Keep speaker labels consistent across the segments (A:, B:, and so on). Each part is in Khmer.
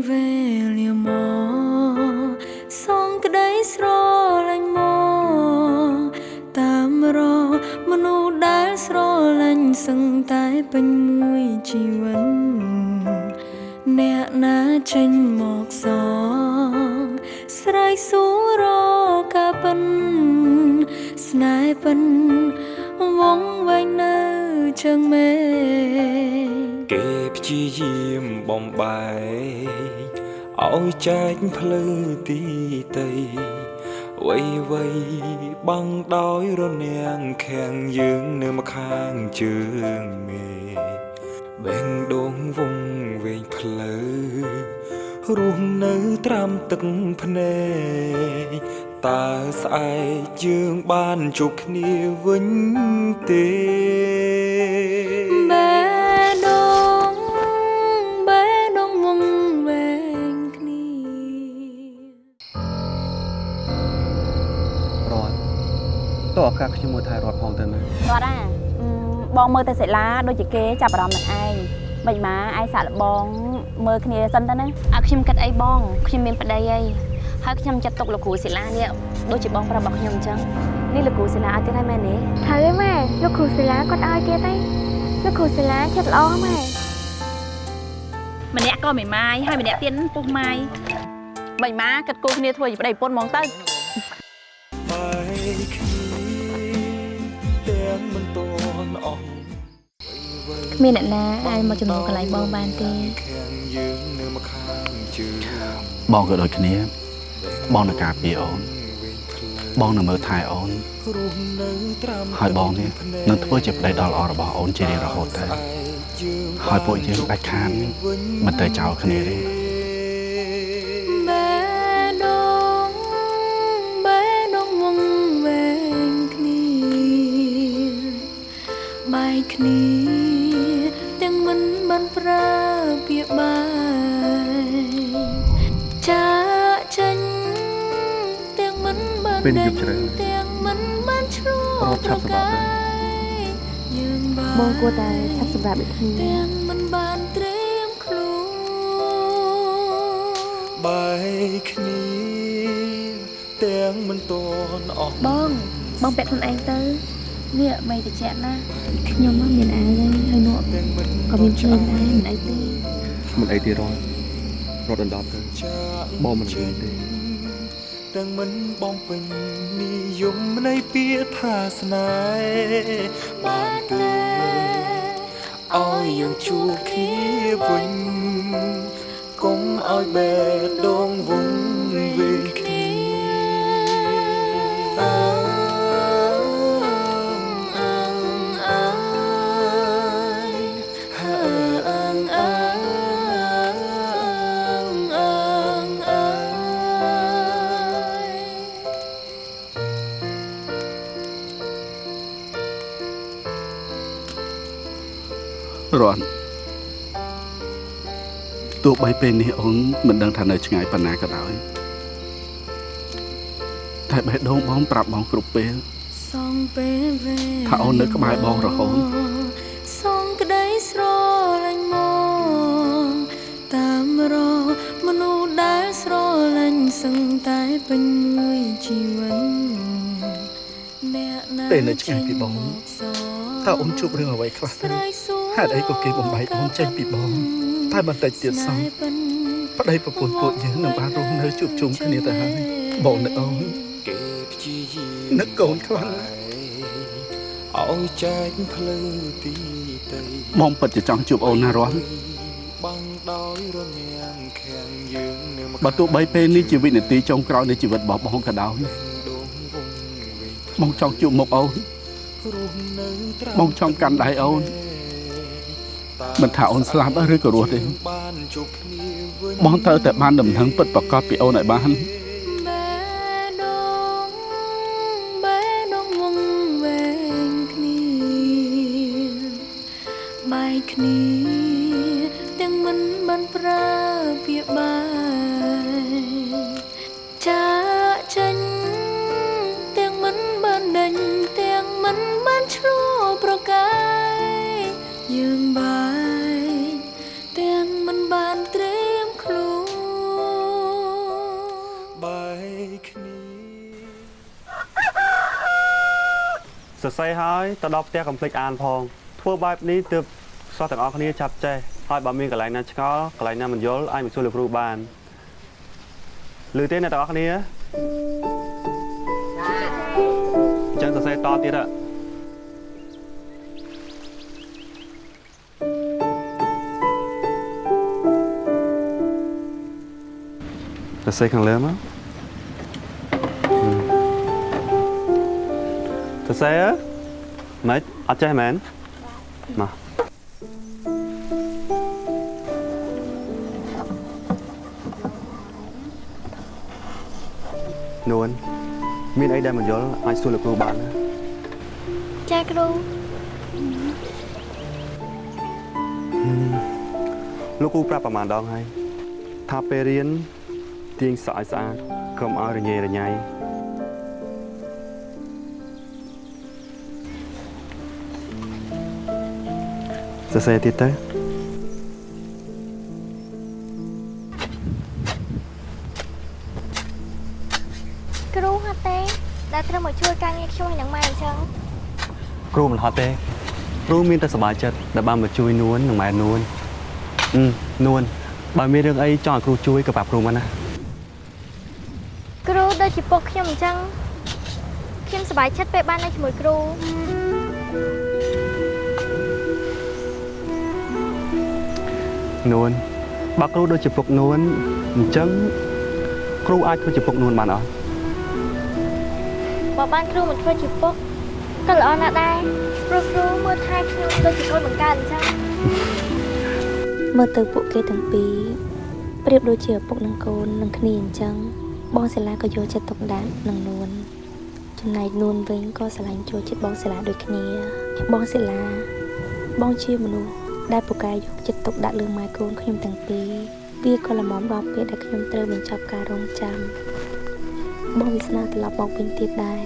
A: ពេលវេលាមកសងក្តីស្រលាញ់មកតាមរកមនុស្សដែលស្រលាញ់សឹងតែពេញមួយជីវិតអ្នកណាចេញមកសងស្រ័យសួររកការពិនស្នេហ៍ពិនវងវែងនៅជើងមេឃ
B: គេព្យាយាមបំបែក ឲ្យចែកភ្លឺទីតីវៃវៃបាំងដោយរនាំងខាំងយើងនៅម្ខាងជើងមេបេងដងវងវែងផ្លូវរស់នៅត្រាំទឹកភ្នែកតើស្អែកយើងបានជួបគ្នាវិញទេ
C: ឱកាសខ្ញុំមើលថែរត់ផងទៅណា
D: គាត់អាអឺបងមើលទៅសិលាដូចជាគេចាប់អារម្មណ៍នឹងឯងមិនម៉ាឯងសាក់លបងមើលគ្នាសិនទៅណា
E: អើខ្ញុំគិតអីបងខ្ញុំមានប្តីអីហើយខ្ញុំចាត់ទុកលោកគ្រូសិលានេះដូចជាបងប្រាប់របស់ខ្ញុំអញ្ចឹង
D: នេះលោកគ្រូសិលាឲ្យទៀតហើយមែនទេ
F: ហើយម៉ែលោកគ្រូសិលាគាត់ឲ្យទៀតទេលោកគ្រូសិលាចិត្តល្អម៉ែ
E: ម្នាក់ក៏មិនម៉ាយហើយម្នាក់ទៀតពុះម៉ាយ
D: មិនម៉ាគិតគូរគ្នាធ្វើជាប្តីប្រពន្ធហ្មងទៅ
B: គ្មានអ្ន
E: កណាអាចមកចំណូលកន្លែងបងបានទេ
B: ខាងយើងនៅម្ខាងជើង
C: បងក៏ដូចគ្នា បងនឹងការពារអូនបងនឹងមើលថែអូន
B: រស់នៅត្រាំ
C: ហើយបងនេះនឹងធ្វើជាប្តីដ៏ល្អរបស់អូនជារៀងរហូតទៅហើយពួកយើងដាច់ខាតមិនទៅចោលគ្នាទេ
A: បេះដូងបេះដូងវងវែងគ្នាបែកគ្នាទាំងមិន បានប្រើពាក្យបាយចាកចេញទាំងមិនបាន
C: ពេលនេះ
A: ដេញ
C: យប់ជ្រៅ
A: ទាំងមិនបានឆ្លួ
C: រត់ឆាប់សម្រាប់ទៅ
A: យើងបា
D: បងគួរតែឆាប់សម្រាប់ដូចគ្នា
A: ទាំងមិនបានត្រៀមខ្លួន
B: បែកគ្នាទាំងមិនតន់អស់
E: បងបងពាក់ខ្លួនឯងទៅ នេះមិនតិចណាខ្ញុំមកមានអាវហើយហើយនោះ
B: ទាំងមិន
E: ក៏មានភ្លើងដែរមិនអីទេ
C: មិនអីទេរត់រត់ដណ្ដប់ទៅ
B: ចាក
C: បងមិនរៀនទេ
B: ទាំងមិនបងពេញនិយមនៃពាក្យថាស្នេហ៍បានទេឲ្យយើងជួបគ្នាវិញកុំឲ្យបេះដូងវង
C: បីពេលនេះអូនមិនដឹងថានៅឆ្ងាយប៉ុណ្ណាក៏ដោយតែបេះដូងបងប្រាប់បងគ្រប់ពេល
A: សងពេលវេលា
C: ថាអូននៅក្បែរបងរហូត
A: សងក្តីស្រលាញ់មកតាមរកមនុស្សដែលស្រលាញ់សឹងតែពេញមួយជីវិតអ្នកណា
C: ពេលនៅឆ្ងាយពីបង
A: ចេញមកសង
C: តើអូនជួបរឿងអ្វីខ្លះទៅ
A: ស្រ័យសួរ
C: ហេតុអីក៏គេបំបែកអូនចេញពីបង តែបន្តិចទៀតសោះប្តីប្រពន្ធពួកយើងនឹងបានរស់នៅជួបជុំគ្នាទៅហើយបងនឹកអូន
B: គេព្យាយាម
C: នឹកកូនខ្លាំងណាស់
B: ឲ្យចែកភ្លឺទីតី
C: បងពិតជាចង់ជួបអូនណារស់
B: បាំងដោយរនាំងខាងយើងនៅម្ខាង
C: បើទោះបីពេលនេះជាវិនាទីចុងក្រោយនៃជីវិតរបស់បងក៏ដោយ
B: ដងវងវែង
C: បងចង់ជួបមុខអូន
B: រស់នៅត្រាំ
C: បងចង់កាន់ដៃអូន មិនថាអូនស្លាប់ឬក៏រស់ទេ
B: បានជួបគ្នាវិញ
C: បងត្រូវតែបានដំណឹងពិតប្រកបពីអូនឲ្យបាន
A: បេះដូងបេះដូងវងវែងគ្នាបែកគ្នាទាំងមិនបានប្រើពាក្យបាយ
G: សរសេរហើយទៅដល់ផ្ទះកំភ្លេចអានផងធ្វើបែបនេះទើបសិស្សទាំងអស់គ្នាចាប់ចេះហើយបើមានកន្លែងណាឆ្ងល់កន្លែងណាមិនយល់អាចមកសួរលោកគ្រូបានឮទេអ្នកទាំងអស់គ្នាចាអញ្ចឹងសរសេរតទៀតហ៎សរសេរខាងលើមក សរសេរម៉េចអត់ចេះមែនមកនួនមានអីដែលមិនយល់អាចសួរលោកគ្រូបានណា
F: ចាគ្រូ
G: លោកគ្រូប្រាប់ប្រហែលដងហើយថាពេលរៀនទាញសក់ឲ្យស្អាតកុំឲ្យរញ៉េរញ៉ៃ សរសេរទៀតទៅ
F: គ្រូហត់ទេដែលត្រូវមកជួយការងារខ្ញុំនឹងម៉ែអញ្ចឹង
G: គ្រូមិនហត់ទេគ្រូមានតែសប្បាយចិត្តដែលបានមកជួយនួននិងម៉ែនួនអឺនួនបើមានរឿងអីចង់ឲ្យគ្រូជួយក៏ប្រាប់គ្រូមកណា
F: គ្រូដូចជាពុកខ្ញុំអញ្ចឹងខ្ញុំសប្បាយចិត្តពេលបាននៅជាមួយគ្រូ
G: នួនបើគ្រូដូចជាពុកនួនអញ្ចឹងគ្រូអាចធ្វើជាពុកនួនបានអត់
F: បើបានគ្រូមកធ្វើជាពុកក៏ល្អណាស់ដែរព្រោះគ្រូមើលថែខ្ញុំដូចជាកូនបង្កើតអញ្ចឹង
E: មើលទៅពួកគេទាំងពីរប្រៀបដូចជាឪពុកនិងកូននឹងគ្នាអញ្ចឹងបងសិលាក៏យកចិត្តទុកដាក់នឹងនួនចំណែកនួនវិញក៏ស្រឡាញ់ចូលចិត្តបងសិលាដូចគ្នាបងសិលាបងជាមនុស្ស ដែលពូកែយកចិត្តទុកដាក់លើម៉ែកូនខ្ញុំទាំងពីរវាក៏ល្មមដល់ពេលដែលខ្ញុំត្រូវបញ្ចប់ការរងចាំបងវាសនាត្រឡប់មកវិញទៀតដែរ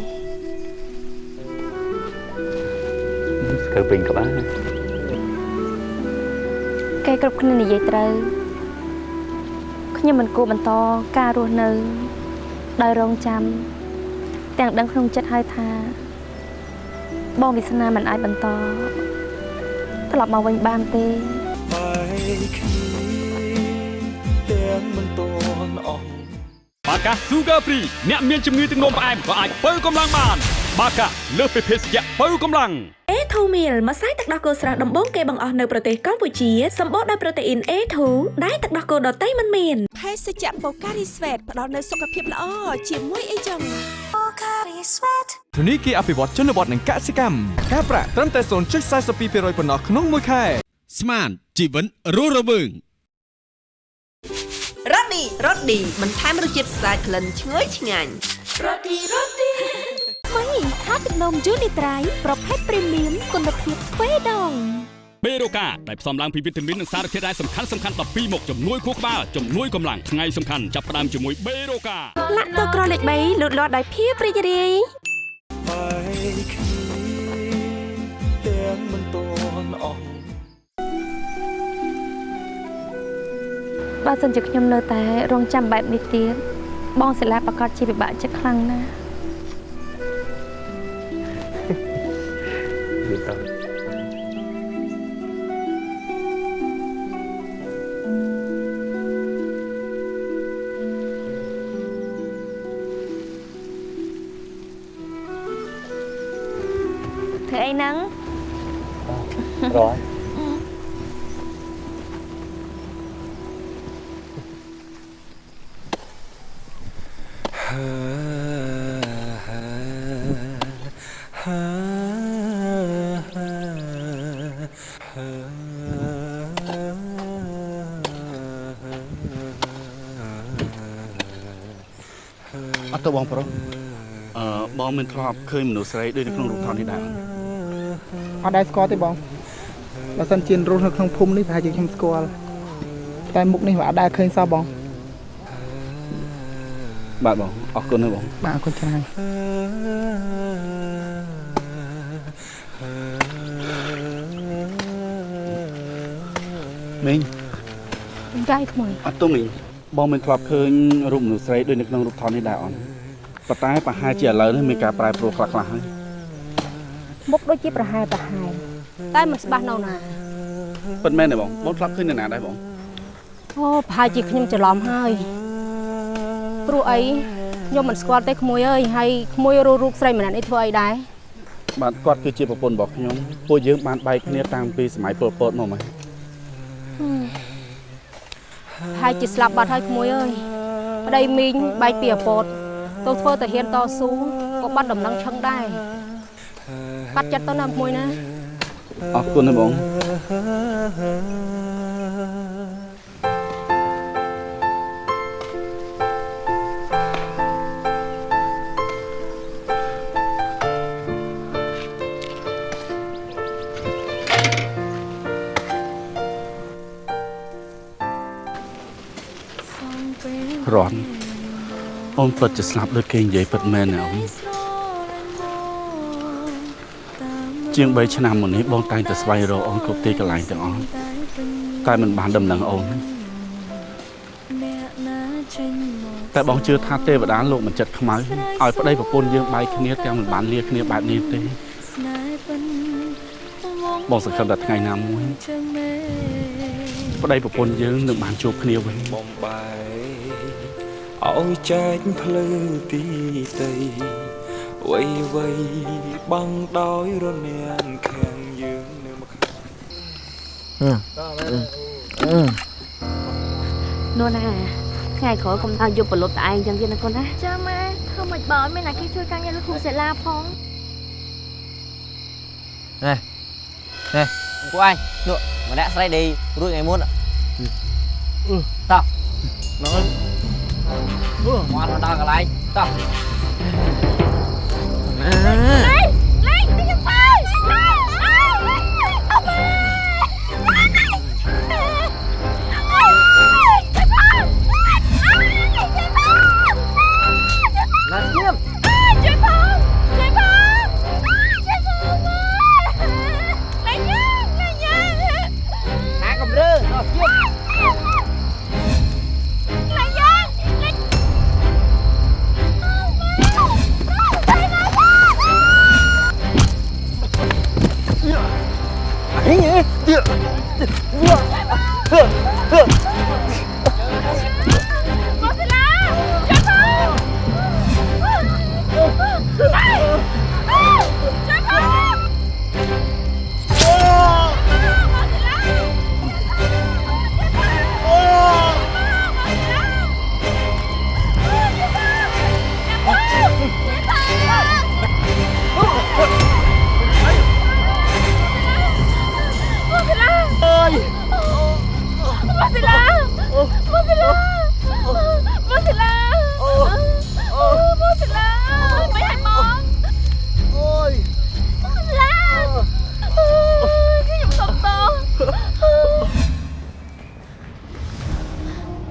G: ស្កើពេញក្បាល
H: គេគ្រប់គ្នានិយាយត្រូវខ្ញុំមិនគួរបន្តការរស់នៅដោយរងចាំទាំងដឹងក្នុងចិត្តហើយថា បងវាសនាមិនអាចបន្ត ត្រឡប់មកវិញបានទេ
B: បែកគ្នាទាំងមិនតន់អស់
I: បាកា Sugar Free អ្នកមានជំងឺទឹកនោមផ្អែមក៏អាចបើកម្លាំងបាន បាកាលើសពីភេសជ្ជៈបើកម្លាំង
J: A2 meal ម្សៅទឹកដោះគោស្រស់ដំបូងគេបង្អស់នៅប្រទេសកម្ពុជាសម្បូរដោយប្រូតេអ៊ីន A2 ដែលទឹកដោះគោដតៃមិនមាន
K: ភេសជ្ជៈបូការីស្វេតផ្ដល់នូវសុខភាពល្អជាមួយអីចឹង
L: ធនីគារអភិវឌ្ឍជនបទនិងកសិកម្មការប្រាក់ត្រឹមតែ0.42%ប៉ុណ្ណោះក្នុងមួយខែ
I: ស្មានជីវិតរស់រវើង
K: រ៉ូឌីរ៉ូឌីបន្ថែមរសជាតិស្អាតក្លិនឈ្ងុយឆ្ងាញ់
F: ថ្មីថាទឹកនំយូនីត្រៃប្រភេទព្រីមៀមគុណភាពទ្វេដង
I: បេរូកាដែលផ្សំឡើងពីវីតាមីននិងសារធាតុរ៉ែសំខាន់សំខាន់12មុខជំនួយខួរក្បាលជំនួយកម្លាំងថ្ងៃសំខាន់ចាប់ផ្ដើមជាមួយបេរូកា
J: លាក់ទៅក្រលេខ3លូតលាស់ដោយភាពរីករាយ
B: បែកគ្នាទាំងមិនតន់អស់
H: បើសិនជាខ្ញុំនៅតែរងចាំបែបនេះទៀតបងសិលាប្រកាសជាពិបាកចិត្តខ្លាំងណាស់
C: បងប្រុសអឺបងមិនធ្លាប់ឃើញមនុស្សស្រីដូចនៅក្នុងរូបថតនេះដែរ
M: អត់ដែរស្គាល់ទេបងបើសិនជារស់នៅក្នុងភូមិនេះប្រហែលជាខ្ញុំស្គាល់តែមុខនេះមិនអត់ដែរឃើញសោះបង
C: បាទបងអរគុណណាស់បង
M: បាទអរគុណច្រើន
C: មីង
H: ចាយថ្មី
C: អត់ទុំមីងបងមិនធ្លាប់ឃើញរូបមនុស្សស្រីដូចនៅក្នុងរូបថតនេះដែរអន ប៉ុន្តែប្រហែលជាឥឡូវនេះមានការប្រែប្រួលខ្លះៗហើយ
H: មុខដូចជាប្រហែលប្រហែលតែមិនច្បាស់នៅណា
A: ពិតមែនទេបងបងធ្លាប់ឃើញនៅណាដែរបង
H: អូប្រហែលជាខ្ញុំច្រឡំហើយព្រោះអីខ្ញុំមិនស្គាល់ទេក្មួយអើយហើយក្មួយរੂរូបស្រីម្នាក់នេះធ្វើអីដែរ
A: បាទគាត់គឺជាប្រពន្ធរបស់ខ្ញុំពួកយើងបានបែកគ្នាតាំងពីសម័យពលពតមកមក
H: ប្រហែលជាស្លាប់បាត់ហើយក្មួយអើយប្តីមីងបែកពីអពត ទៅធ្វើតាហ៊ានតស៊ូក៏បាត់ដំណឹងឆឹងដែរបាត់ចិត្តទៅណាក្មួយណា
A: អរគុណណាបងរន អូនពិតជាស្លាប់ដូចគេនិយាយពិតមែនណាអូនជាង3ឆ្នាំមុននេះបងតែងតែស្វែងរកអូនគ្រប់ទីកន្លែងទាំងអស់តែមិនបានដំណឹងអូនតែបងជឿថាទេវតាលោកមិនចិត្តខ្មៅឲ្យប្តីប្រពន្ធយើងបែកគ្នាទាំងមិនបានលាគ្នាបែបនេះទេបងសង្ឃឹមថាថ្ងៃណាមួយប្តីប្រពន្ធយើងនឹងបានជួបគ្នាវិញ
B: បំបែក ឲ្យចែកភ្លឺទីតីវៃវៃបាំងដោយរនាំងខាងយើងនៅមកខាង
D: នោះណាថ្ងៃក្រោយកុំថាយកប្រលប់តែឯងចឹងទៀតណាកូនណា
F: ចាម៉ែធ្វើមិនបើមានអ្នកគេជួយការងារលោកគ្រូសិលាផង
N: ណែណែពួកឯងនោះម្នាក់ស្រីដេករួចថ្ងៃមុនតោះមក អើយមកដល់ក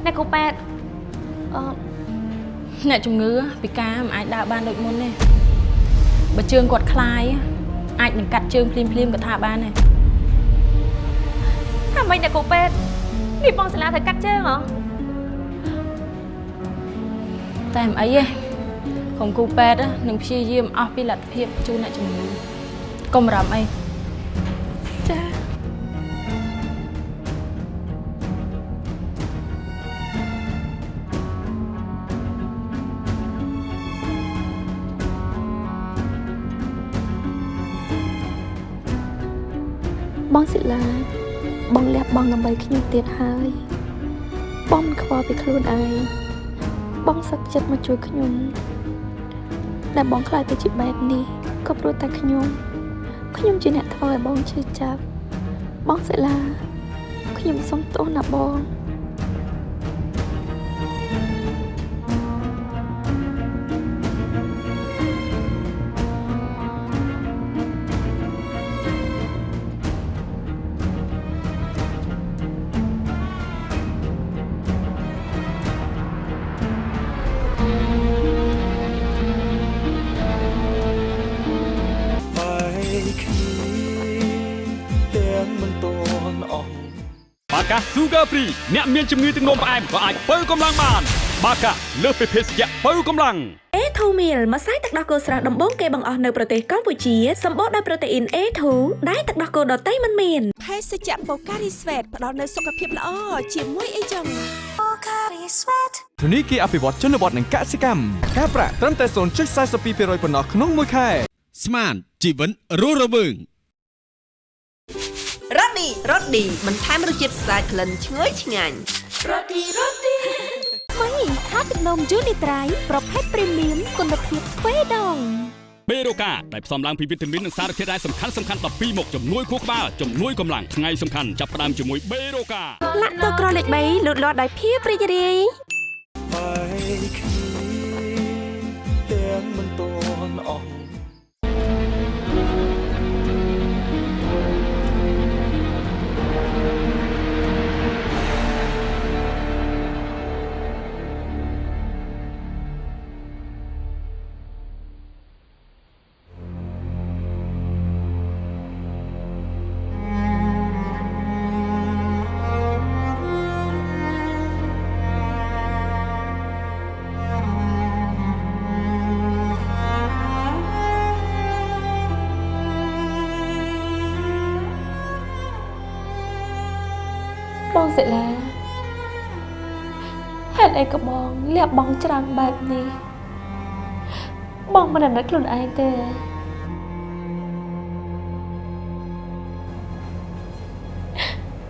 F: អ្ន
D: កគ្រូប៉ែតអឺ
O: អ្នកជំងឺពិការមិនអាចដើរបានដូចមុនទេបើជើងគាត់คลายអាចនឹងកាត់ជើងភ្លាមភ្លាមៗក៏ថាបានដែរ
D: ថាម៉េចអ្នកគ្រូប៉ែតនេះបងសាលាត្រូវកាត់ជើងហ៎
O: តែមិនអីទេក្រុមគ្រូពេទ្យនឹងព្យាយាមអស់ពីលទ្ធភាពជូនអ្នកជំងឺកុំបារម្ភអី
D: ចា
E: បងសិលា បងលះបង់ដើម្បីខ្ញុំទៀតហើយបងមិនខ្វល់ពីខ្លួនឯងបងសឹកចិត្តមកជួយខ្ញុំដែលបងខ្លាចទៅជាបែបនេះក៏ព្រោះតែខ្ញុំខ្ញុំជាអ្នកធ្វើឲ្យបងឈឺចាប់បងសិលាខ្ញុំសុំទោសណាបង
I: Sugar Free អ្នកមានជំងឺទឹកនោមផ្អែមក៏អាចបើកម្លាំងបាន បាកាលើសពីភេសជ្ជៈបើកម្លាំង
J: អេធ
P: Meal ម្សៅទឹកដោះគោស្រស់ដំបូងគេបង្អស់នៅប្រទេសកម្ពុជាសម្បូរដោយប្រូតេអ៊ីន A2 ដែលទឹកដោះគោដតៃមិនមាន
K: ភេសជ្ជៈបូការីស្វេតផ្ដល់នូវសុខភាពល្អជាមួយអីចឹង
P: Pocari Sweat
L: ធនីគារអភិវឌ្ឍជនបទនិងកសិកម្មការប្រាក់ត្រឹមតែ0.42%ប៉ុណ្ណោះក្នុងមួយខែ
I: ស្មានជីវិតរស់រវើង
K: រ៉ូ ឌីរ៉ូឌីបន្ថែមរសជាតិស្អាតក្លិនឈ្ងុយឆ្ងាញ់
P: រ៉ូឌីរ៉ូឌីថ្មីថាទឹកនំយូនីត្រៃប្រភេទព្រីមៀមគុណភាពស្វេដង
I: បេរូកាដែលផ្សំឡើងពីវីតាមីននិងសារធាតុរ៉ែសំខាន់សំខាន់12មុខជំនួយខួរក្បាលជំនួយកម្លាំងថ្ងៃសំខាន់ចាប់ផ្ដើមជាមួយបេរូកា
P: លាក់តក្រលេខ3លូតលាស់ដោយភាពរីករាយ
Q: សិ
D: លាហេតុអីក៏បងលះបង់ច្រើនបែបនេះបងមិននឹកខ្លួនឯងទេ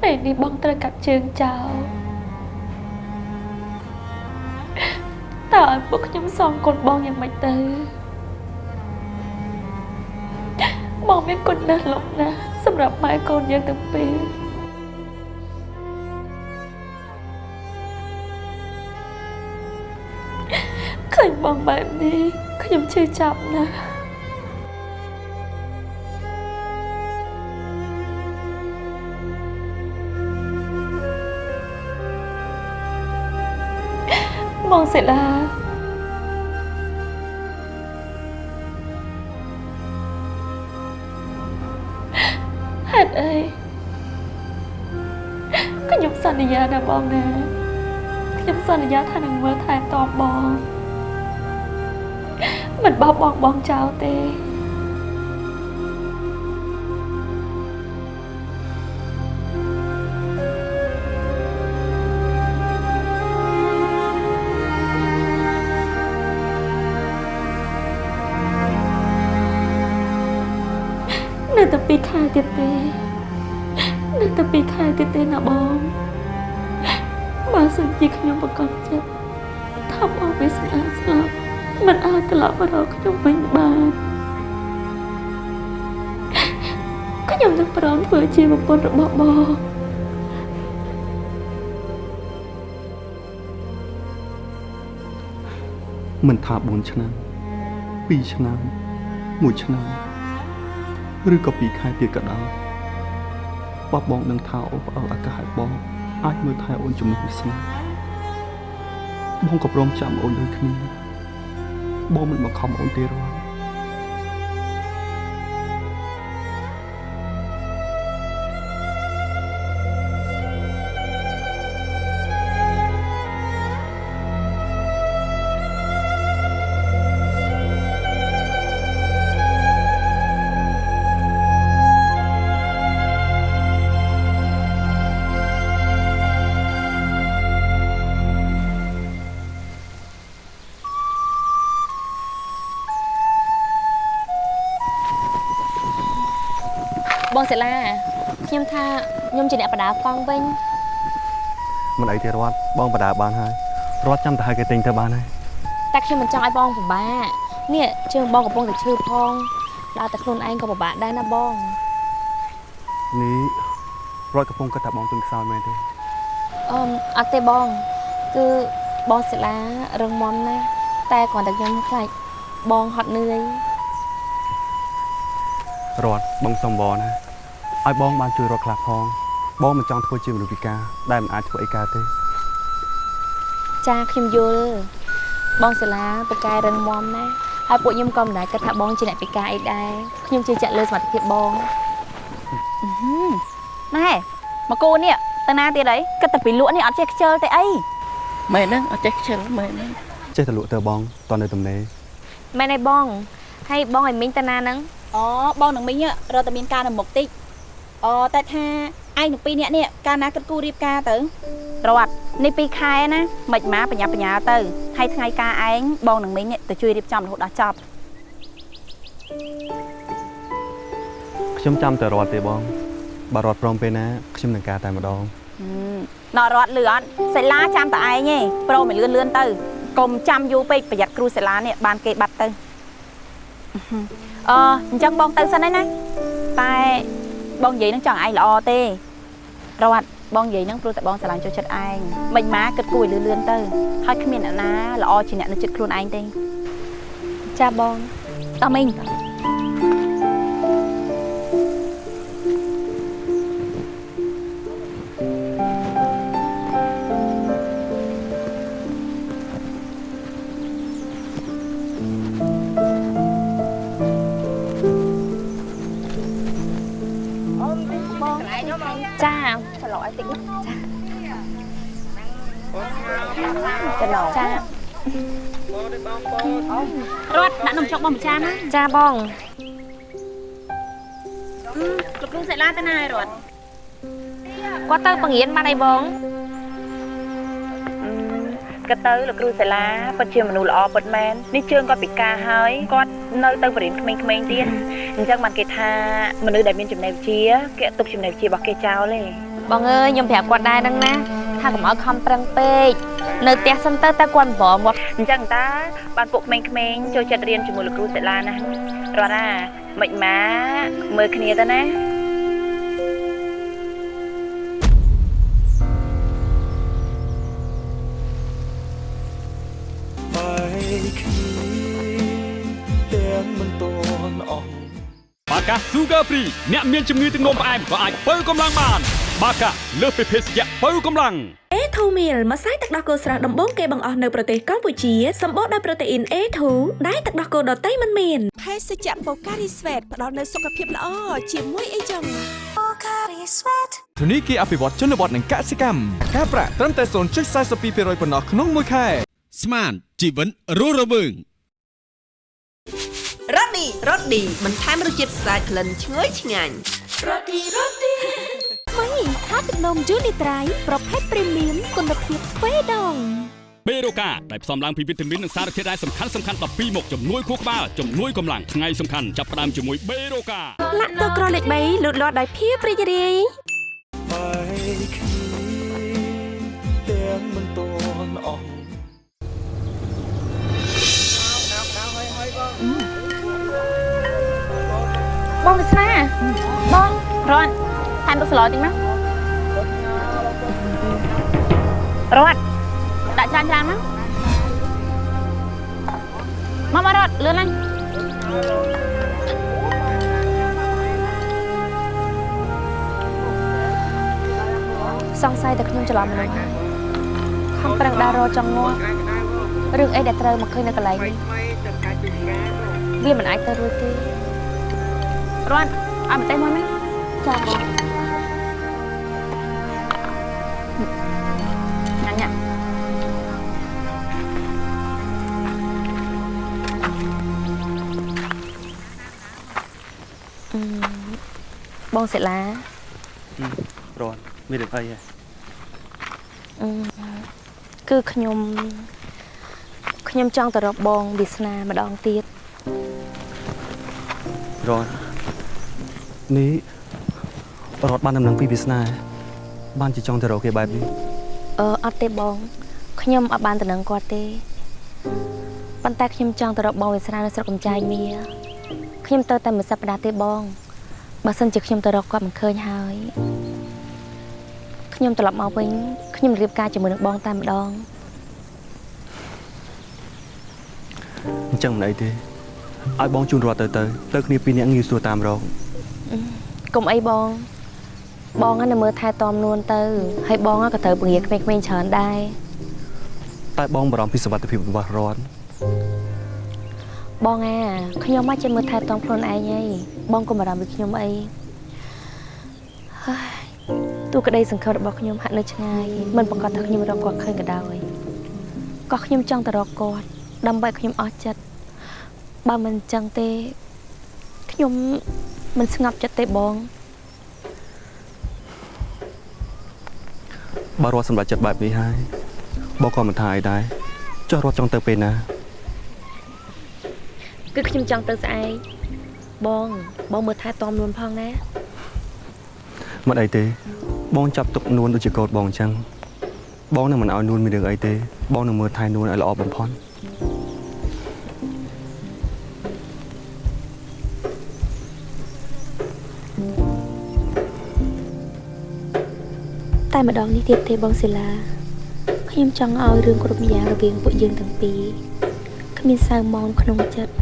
D: ពេលនេះបងត្រូវកាត់ជើងចោលតើឲ្យពួកខ្ញុំសងគុណបងយ៉ាងម៉េចទៅបងមានគុណណាស់លោកណាស់សម្រាប់ម៉ែកូនយើងទាំងពីរ ឃើញបងបែបនេះខ្ញុំឈឺចាប់ណាស់បងសិលាហេតុអីខ្ញុំសន្យាណាបងណាខ្ញុំសន្យាថានឹងមើលថែទាំបង មិនបោះបង់បងចោលទេនៅតែពីរខែទៀតទេនៅតែពីរខែទៀតទេណាបងបើសិនជាខ្ញុំប្រកបចិត្តថាបងវាស្អាតស្លាប់ មិនអាចត្រឡប់មករកខ្ញុំវិញបានខ្ញុំនឹងព្រមធ្វើជាប្រពន្ធរបស់បង
G: មិនថា4ឆ្នាំ2ឆ្នាំ1ឆ្នាំឬក៏2ខែទៀតក៏ដោយបបបងនឹងថាអូនផ្អើលឱកាសឲ្យបងអាចមើលថែអូនជំនួសវាសនាបងក៏ព្រមចាំអូនដូចគ្នា បងមិនបង្ខំអូនទេរាល់
E: ជាអ្នកបដាកង់វិញ
G: មិនអីទេរត់បងបដាបានហើយរត់ចាំទៅឲ្យគេទិញទៅបានហើយ
E: តែខ្ញុំមិនចង់ឲ្យបងពិបាកនេះជើងបងកំពុងតែឈឺផងដល់តែខ្លួនឯងក៏ពិបាកដែរណាបង
G: នេះរត់កំពុងគិតថាបងទុនខ្សោយមែនទេ
E: អឺមអត់ទេបងគឺបងសិលារឹងមាំណាស់តែគ្រាន់តែខ្ញុំខ្លាចបងហត់នឿយ
G: រត់បងសុំបងណាឲ្យបងបានជួយរត់ខ្លះផង បងមិនចង់ធ្វើជាមនុស្សពិការដែលមិនអាចធ្វើអីកើតទេ
E: ចាខ្ញុំយល់បងសិលាពូកែរឹងមាំណាស់ហើយពួកខ្ញុំក៏មិនដែរគិតថាបងជាអ្នកពិការអីដែរខ្ញុំជឿជាក់លើសមត្ថភាពបង
R: ណែមកគូនេះតាណាទៀតអីគិតតែពីលក់នេះអត់ចេះខ្ជិលទេអី
S: មែនហ្នឹងអត់ចេះខ្ជិលមែនហ្នឹង
G: ចេះតែលក់ទៅបងតនៅទំនេរ
E: មែនឯបងហើយបងឲ្យមីងតាណាហ្នឹង
F: អូបងនឹងមីងរត់តែមានការនៅមុខតិចអូតែថា ឯងនឹងពីរនាក់នេះកាលណាគិតគូររៀបការទៅ
E: រត់នេះ2ខែណាមិនមកបញ្ញាបញ្ញាទៅហើយថ្ងៃការឯងបងនឹងមីងនេះទៅជួយរៀបចំរហូតដល់ចប់
G: ខ្ញុំចាំតែរត់ទេបងបើរត់ព្រមពេលណាខ្ញុំនឹងការតែម្ដង
E: ណរត់លឿនអត់សិលាចាំតែឯងទេប្រូមិនលឿនលឿនទៅកុំចាំយូរពេកប្រយ័ត្នគ្រូសិលានេះបានគេបាត់ទៅអឺអញ្ចឹងបងទៅសិនហើយណាតែ បងនិយាយនឹងចង់ឯងល្អទេរត់បងនិយាយនឹងព្រោះតែបងស្រឡាញ់ចូលចិត្តឯងមិនមកគិតគួរឲ្យលឿនលឿនទៅហើយគ្មានអ្នកណាល្អជាអ្នកនៅចិត្តខ្លួនឯងទេចាបងតមីង ចាច្រឡោឲ្យតិចណាចាច្រឡោចារត់ដាក់នំចុកបងម្ចាស់ណាចាបង
F: លោកគ្រូសិលាទៅណាហើយរត់
E: គាត់ទៅបង្រៀនបានអីបង គាត់ទៅលោកគ្រូសាលាគាត់ជាមនុស្សល្អពិតមែននេះជើងគាត់ពិការហើយគាត់នៅទៅបរិញ្ញាក្មេងៗទៀតអញ្ចឹងបានគេថាមនុស្សដែលមានចំណេះវិជ្ជាគេអត់ទុកចំណេះវិជ្ជារបស់គេចោលទេបងអើយខ្ញុំប្រាប់គាត់ដែរហ្នឹងណាថាកុំឲ្យខំប្រឹងពេកនៅផ្ទះសិនទៅតែគាត់ប្រមមកអញ្ចឹងតាបានពួកក្មេងៗចូលចិត្តរៀនជាមួយលោកគ្រូសាលាណារត់ណាមិនម៉ាមើលគ្នាទៅណា
I: កា Sugar Free អ្នកមានជំងឺទឹកនោមផ្អែមក៏អាចបើកម្លាំងបាន បាកាលើសពីភេសជ្ជៈបើកម្លាំង
J: អេធូមីលម្សៅទឹកដោះគោស្រស់ដំបូងគេបង្អស់នៅប្រទេសកម្ពុជាសម្បូរដោយប្រូតេអ៊ីន A2 ដែលទឹកដោះគោដតៃមិនមាន
K: ភេសជ្ជៈបូការីស្វេតផ្ដល់នូវសុខភាពល្អជាមួយអីចឹង
L: ធនីគារអភិវឌ្ឍជនបទនិងកសិកម្មការប្រាក់ត្រឹមតែ0.42%ប៉ុណ្ណោះក្នុងមួយខែ
T: ស្មានជីវិតរស់រវើង
K: រ៉ូឌីរ៉ូឌីបន្ថែមរសជាតិស្អាតក្លិនឈ្ងុយឆ្ងាញ់រ៉ូឌីរ៉ូឌី
F: ថ្មីថាទឹកនំយូនីត្រៃប្រភេទព្រីមៀមគុណភាពទ្វេដង
I: បេរូកាដែលផ្សំឡើងពីវីតាមីននិងសារធាតុរ៉ែសំខាន់សំខាន់12មុខជំនួយខួរក្បាលជំនួយកម្លាំងថ្ងៃសំខាន់ចាប់ផ្ដើមជាមួយបេរូកា
J: លាក់ទឹកក្រលេខ3លូតលាស់ដោយភាពរីករាយ
B: បាយគ្នាទាំងមិនតន់អស់
E: បង វាសនាបងរត់ថែមទឹកស្លតិចមករត់ដាក់ចានចានមកមកម្ករត់លឿនឡើងសង្ស័យតែខ្ញុំច្រឡំមនុស្សខំប្រឹងដើររកចង់ងាប់រឿងអីដែលត្រូវមកឃើញនៅកន្លែងនេះវាមិនអាចទៅរួចទេ រត់ឲ្យម្ទេសមួយណាចាបងញ៉ាំញ៉ាំអឺបងសិលា
G: រត់មានរឿងអីហ៎
E: អឺគឺខ្ញុំខ្ញុំចង់ទៅរកបងវាសនាម្ដងទៀត
G: រត់ នេះរត់បានដំណឹងពីវាសនា បានជាចង់ទៅរកគេបែបនេះ
E: អឺអត់ទេបងខ្ញុំអត់បានតំណឹងគាត់ទេប៉ុន្តែខ្ញុំចង់ទៅរកបងវាសនានៅស្រុកកំចាយមាខ្ញុំទៅតែមួយសប្តាហ៍ទេបងបើសិនជាខ្ញុំទៅរកគាត់មិនឃើញហើយខ្ញុំត្រឡប់មកវិញខ្ញុំរៀបការជាមួយនឹងបងតែម្ដង
G: អញ្ចឹងមិនអីទេឲ្យបងជូនរត់ទៅទៅទៅគ្នាពីរនាក់ងាយស្រួលតាមរក
E: កុំអីបងបងហ្នឹងនៅមើលថែទាំនួនទៅហើយបងហ្នឹងក៏ត្រូវពង្រាក្មេងៗច្រើនដែរ
G: តែបងបារម្ភពីសុវត្ថិភាពរបស់រត់
E: បងអាខ្ញុំមកចេះមើលថែទាំខ្លួនឯងហើយបងកុំបារម្ភពីខ្ញុំអីហើយទូក្តីសង្ឃឹមរបស់ខ្ញុំហាក់នៅឆ្ងាយមិនប្រកាសថាខ្ញុំរកគាត់ឃើញក៏ដោយក៏ខ្ញុំចង់ទៅរកគាត់ដើម្បីឲ្យខ្ញុំអស់ចិត្ត
D: បើមិនអញ្ចឹងទេខ្ញុំ មិនស្ងប់ចិត្តទេបង
G: បើរត់សម្រាប់ចិត្តបែបនេះហើយបងក៏មិនថាអីដែរចុះរត់ចង់ទៅពេលណា
D: គឺខ្ញុំចង់ទៅស្អែកបងបងមើលថែទាំនួនផងណា
G: មិនអីទេបងចាប់ទុកនួនដូចជាកូនបងអញ្ចឹងបងនឹងមិនឲ្យនួនមានរឿងអីទេបងនឹងមើលថែនួនឲ្យល្អបំផុត
D: តែម្ដងនេះទៀតទេបងសិលាខ្ញុំចង់ឲ្យរឿងគ្រប់យ៉ាងរវាងពួកយើងទាំងពីរគ្មានសៅមងក្នុងចិត្ត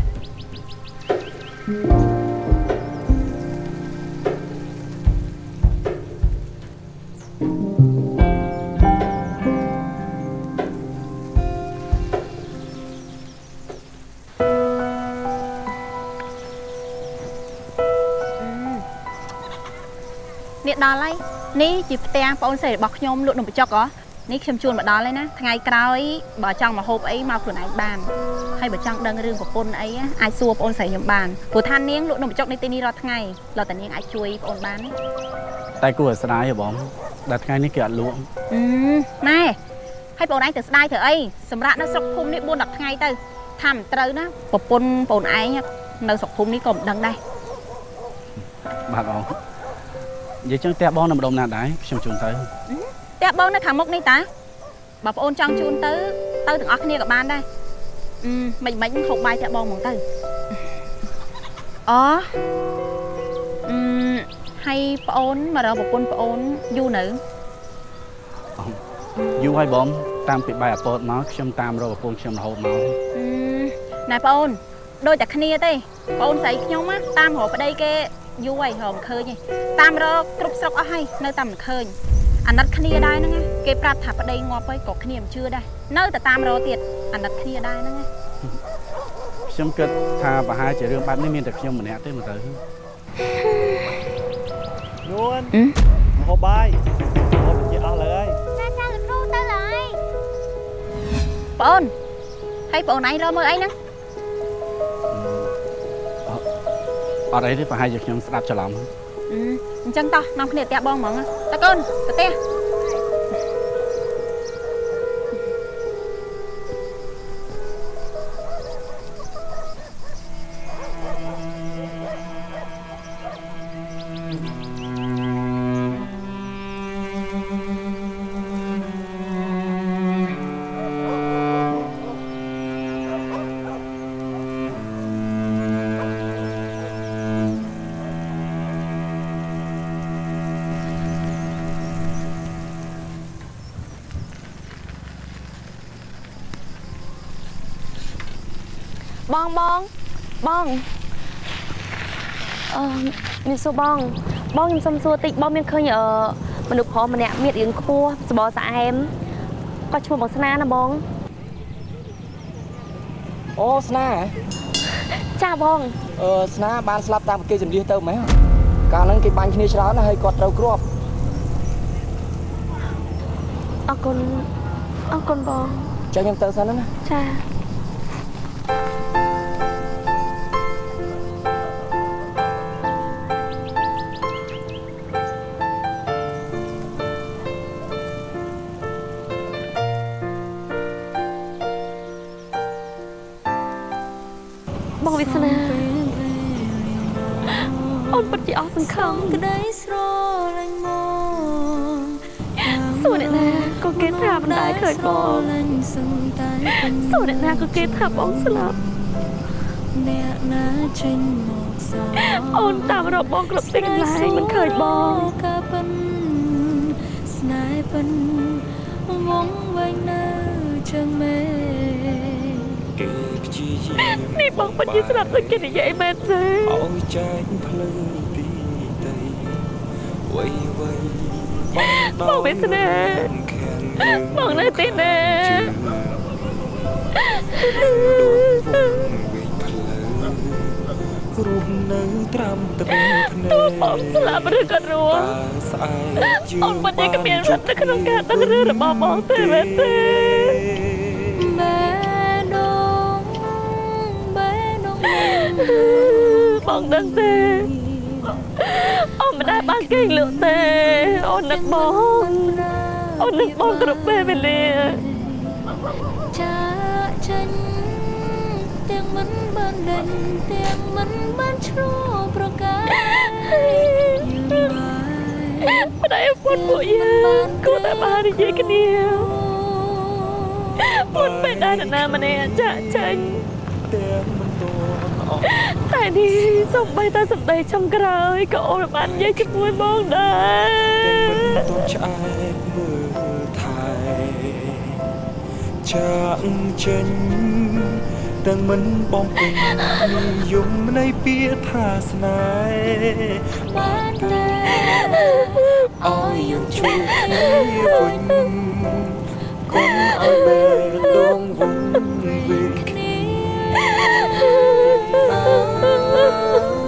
R: នេះដល់ហើយ នេះជាផ្ទះបងអូនស្រីរបស់ខ្ញុំលក់នំបញ្ចុកហ៎នេះខ្ញុំជូនមកដល់ហើយណាថ្ងៃក្រោយបើចង់មកហូបអីមកខ្លួនឯងបានហើយបើចង់ដឹងរឿងប្រពន្ធអីអាចសួរបងអូនស្រីខ្ញុំបានព្រោះថានាងលក់នំបញ្ចុកនៅទីនេះរាល់ថ្ងៃលោកតានាងអាចជួយបងអូនបានណា
C: តែគួរឲ្យស្ដាយហ៎បងដែលថ្ងៃនេះគេអត់លក់
R: អឺណែហើយបងអូនឯងទៅស្ដាយធ្វើអីសម្រាប់នៅស្រុកភូមិនេះ4 10ថ្ងៃទៅថាមិនត្រូវណាប្រពន្ធបងអូនឯងនៅស្រុកភូមិនេះក៏មិនដឹងដែរ
C: បាទបង និយាយចឹងផ្ទះបងនៅម្ដុំណាដែរខ្ញុំជូនទៅ
R: ផ្ទះបងនៅខាងមុខនេះតាបើបងអូនចង់ជូនទៅទៅទាំងអស់គ្នាក៏បានដែរអឺមិនមិនហូបបាយផ្ទះបងហ្មងទៅអូអឺហើយប្អូនមករកប្រពន្ធប្អូនយូរនៅ
C: យូរហើយបងតាមពីបាយអពតមកខ្ញុំតាមរកប្រពន្ធខ្ញុំរហូតមក
R: អឺណែប្អូនដូចតែគ្នាទេប្អូនស្រីខ្ញុំណាតាមរកប្តីគេ យូរហើយរកមិនឃើញទេតាមរកគ្រប់ស្រុកអស់ហើយនៅតែមិនឃើញអាណិតគ្នាដែរហ្នឹងណាគេប្រាប់ថាប្តីងាប់ហើយក៏គ្នាមិនជឿដែរនៅតែតាមរកទៀតអាណិតគ្នាដែរហ្នឹងណា
C: ខ្ញុំគិតថាប្រហែលជារឿងបែបនេះមានតែខ្ញុំម្នាក់ទេមើលទៅ
U: នួនមកហូបបាយហូបជាអស់លើហើយ
F: ចាចាលោកគ្រូទៅហើយ
R: ប្អូនហើយប្អូនឯងរកមើលអីហ្នឹង
C: អត់អីទេប្រហែលជាខ្ញុំស្ដាប់ច្រឡំ
R: អឺអញ្ចឹងតោះនាំគ្នាទៅផ្ទះបងហ្មងណាតើកូនទៅផ្ទះ
D: បងបងបងអឺមានសួរបង បងខ្ញុំសុំសួរតិចបងមានឃើញអឺមនុស្សប្រុសម្នាក់មានរាងខ្ពស់សបរស្អែមគាត់ឈ្មោះបងស្នាណាបង
V: អូស្នា
D: ចាបង
V: អឺស្នាបានស្លាប់តាមគេចម្លៀសទៅមែនកាលហ្នឹងគេបាញ់គ្នាច្រើនណាស់ហើយគាត់ត្រូវគ្រាប់
D: អរគុណអរគុណបង
V: ចឹងខ្ញុំទៅសិនណា
D: ចា អូនពិតជាអស់សង្ឃឹម
A: ក្តីស្រឡាញ់មក
D: សួរអ្នកណាក៏គេថាមិនដែលឃើញបង
A: លាញ់សឹងតែពេញ
D: សួរអ្នកណាក៏គេថាបងស្លាប់
A: អ្នកណាចេញមកសោ
D: អូនតាមរកបងគ្រប់ទីកន្លែងមិនឃើញបង
A: កាពិនស្នេហ៍ពិនវងវែងនៅជើងមេ
B: គេព្យាយាម
D: នេះបងពិតជាស្លាប់ដូចគេនិយាយមែនទេ
B: ឲ្យចែកភ្លើងទីដីវៃវៃ បង
D: បងវាសនាបងនៅទីណា
B: រស់នៅត្រាំត្រឹមភ្នែ
D: ទោះ
B: ក
D: បងស្លាប់ឬក៏រស់
B: ស្អែកជឿ
D: អូនពិតជាគ្មានសិទ្ធិនៅក្នុងការដឹងរឿងរបស់បងទេមែនទេ
A: បេះដូងបេះដូង
D: បងដឹងទេអូន មិនដែលបានគេងលក់ទេអូននឹកបងអូននឹកបងគ្រប់ពេលវេលា
A: ចាចេញទាំងមិនបានដេញទាំងមិនបានឆ្លោះប្រកាយយើងបាយ
D: ប្តីឪពុតពួកយើងគួរតែបាននិយាយគ្នាពុនពេលដែលនរណាម្នាក់ចាក់ចេញតែនេះសំ បីតែសម្ដីចុងក្រោយក៏អូនបាននិយាយជាមួយបងដែរ
B: តូនឆ្អែតមើលថែចាក់ចេញទាំងមិនបងពេញនិយមនៃពាក្យថាស្នេហ៍បានតែអោយយើងជួបគ្នាវិញកុំឲ្យបែកដងវងវិញគ្នា
A: 啊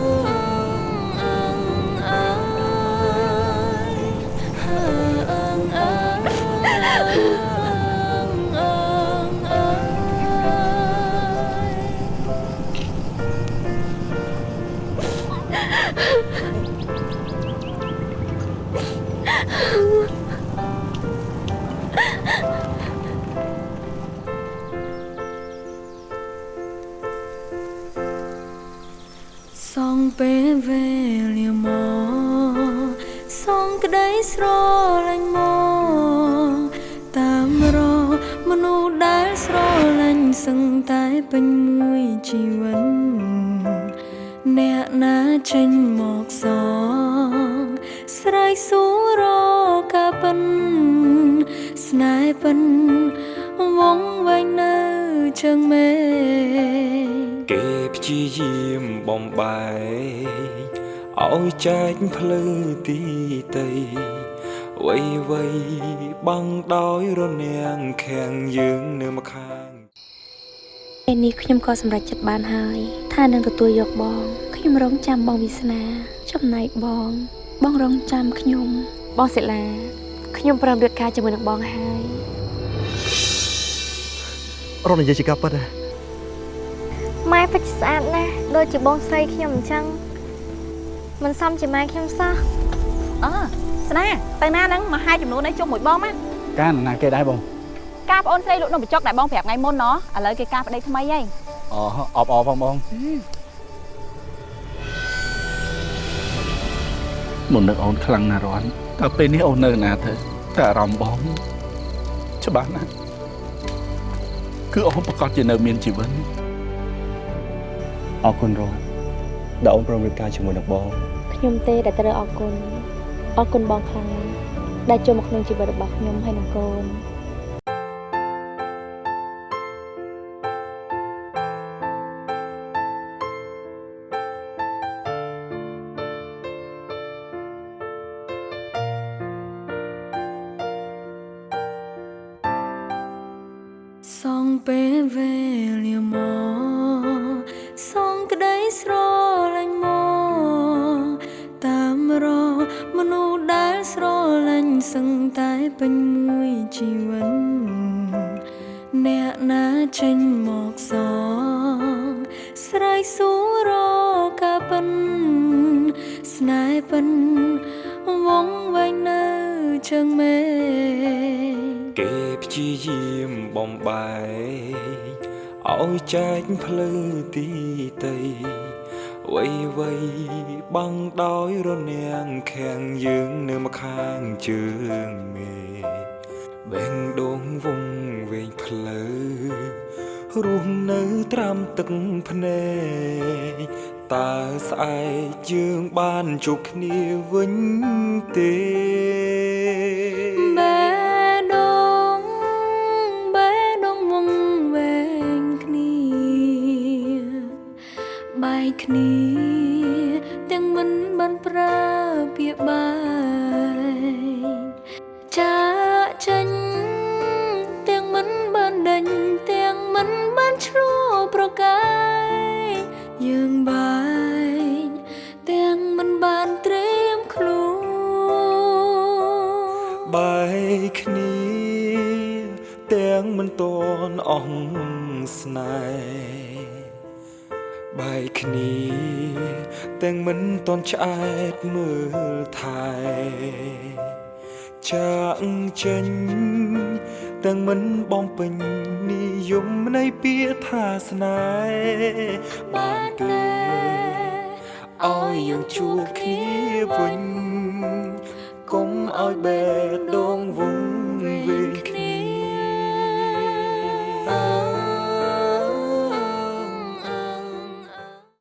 A: ចែក
B: ភ្លឺទីតីវៃវៃបាំងដោយរនាំងខាំងយើងនៅម្ខាង
E: ពេលនេះខ្ញុំក៏សម្រេចចិត្តបានហើយ ថានឹងទទួលយកបងខ្ញុំរងចាំបងវាសនា ចំណែកបង បងរងចាំខ្ញុំបងសិលាខ្ញុំព្រមរៀបការជាមួយនឹងបងហើយ
W: រត់និយាយជាការពិតហ៎
F: ម៉ែពិតជាស្អាតណាស់ដូចជាបងស្រីខ្ញុំអញ្ចឹង មិនសមជាម៉ែខ្ញុំសោះ
R: អើស្នាទៅណាហ្នឹងមកហាយចំនួននេះជុំមួយបងមក
C: កានណាគេដែរបង
R: ការប្អូនស្រីលក់នំបញ្ចុកដែលបងប្រាប់ថ្ងៃមុនណោះឥឡូវគេការប្តីថ្មីហើយ
C: អូអបអរផងបងមុននឹកអូនខ្លាំងណាស់រាន់តែពេលនេះអូននៅណាទៅតែអារម្មណ៍បងច្បាស់ណាស់គឺអូនប្រកាសជានៅមានជីវិត
G: អរគុណរតដែលអូនព្រមរៀបការជាមួយនឹងបង
E: ខ្ញុំទេដែលត្រូវអរគុណអរគុណបងខ្លាំងណាស់ដែលចូលមកក្នុងជីវិតរបស់ខ្ញុំហើយនឹងកូន
A: សងពេលវេ
B: គេព្យាយាមបំបែកឲ្យចែកភ្លឺទីតីវៃវៃបាំងដោយរនាំងខាំងយើងនៅម្ខាងជើងមេបេងដងវងវែងផ្លូវរស់នៅត្រាំទឹកភ្នែកតើស្អែកយើងបានជួបគ្នាវិញ គ្នា ទាំងមិនតន់ឆ្អែតមើលថែចាក់ចេញទាំងមិនបងពេញនិយមនៃពាក្យថាស្នេហ៍បានទេឲ្យយើងជួបគ្នាវិញកុំឲ្យបេះដូងវង្